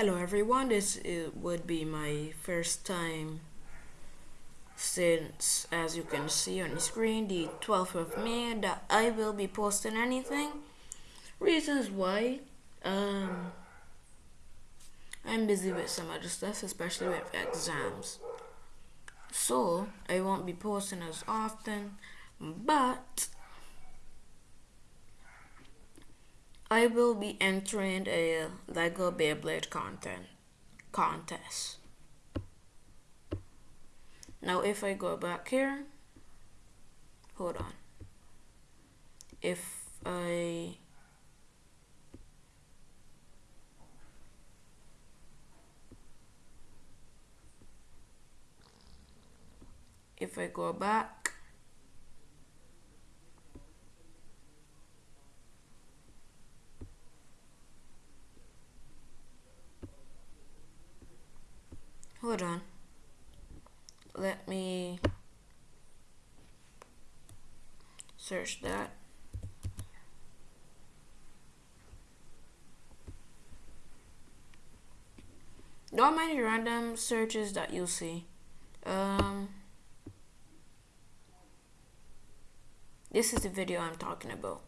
Hello everyone, this would be my first time since as you can see on the screen the 12th of May that I will be posting anything. Reasons why um I'm busy with some other stuff especially with exams. So I won't be posting as often but I will be entering a Lego Beyblade content contest. Now if I go back here, hold on. If I if I go back hold on. Let me search that. Mind the random searches that you see. Um, this is the video I'm talking about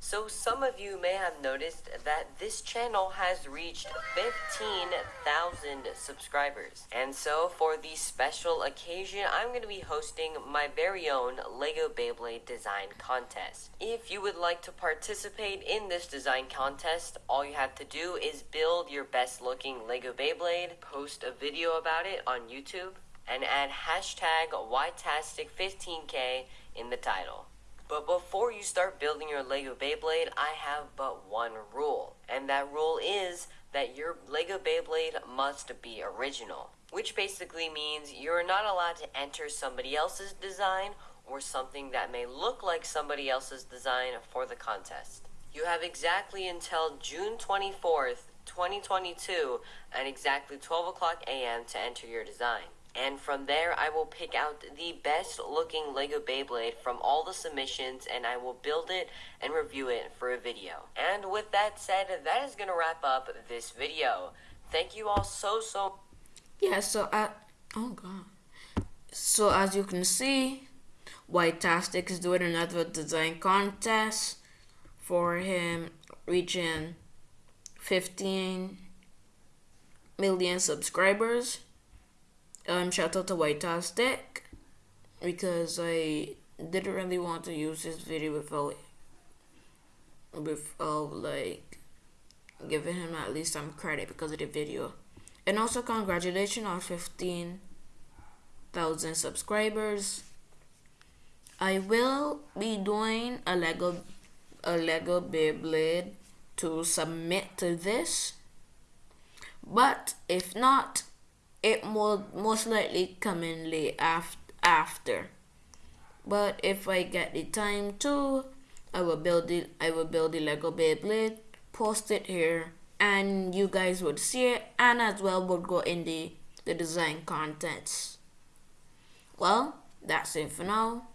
so some of you may have noticed that this channel has reached 15,000 subscribers. And so for the special occasion, I'm going to be hosting my very own LEGO Beyblade design contest. If you would like to participate in this design contest, all you have to do is build your best looking LEGO Beyblade, post a video about it on YouTube, and add hashtag YTASTIC15K in the title. But before you start building your LEGO Beyblade, I have but one rule. And that rule is that your LEGO Beyblade must be original. Which basically means you're not allowed to enter somebody else's design or something that may look like somebody else's design for the contest. You have exactly until June 24th, 2022 at exactly 12 o'clock a.m. to enter your design. And from there, I will pick out the best looking LEGO Beyblade from all the submissions and I will build it and review it for a video. And with that said, that is going to wrap up this video. Thank you all so, so... Yeah, so I... Oh, God. So as you can see, Whitetastic is doing another design contest for him reaching 15 million subscribers um, shout out to Whitetastic because I didn't really want to use this video without without like giving him at least some credit because of the video. And also congratulations on 15,000 subscribers. I will be doing a Lego a Lego Beyblade to submit to this. But if not, it will most likely come in late af after. But if I get the time to, I will build it. I will build the Lego Beyblade, post it here, and you guys would see it, and as well would go in the the design contents. Well, that's it for now.